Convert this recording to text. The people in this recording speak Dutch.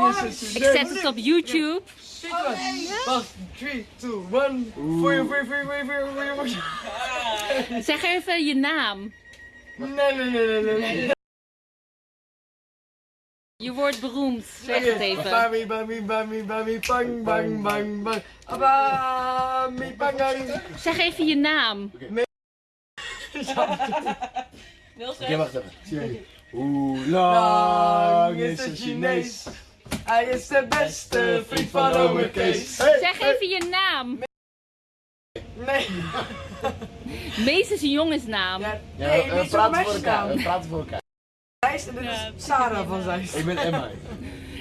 Oh Ik zet het op YouTube. Wacht, 3, 2, 1. Voor je, voor je, voor je, voor je, voor je, voor je, voor je. Zeg even je naam. Nee, nee, nee, nee. Je wordt beroemd. Zeg het even. Bami, bang, bang, bang, bang. Bang, bang. Zeg even je naam. Oké, wacht even. Hoe Lang is het Chinees. Hij is de beste vriend van ome Kees. Zeg even je naam. Nee. Mees is een jongensnaam. Ja, Ja, nee, we niet zo'n praten voor elkaar. meisjesnaam. We praten voor elkaar. En dit is Sarah van Zijst. Ik ben Emma.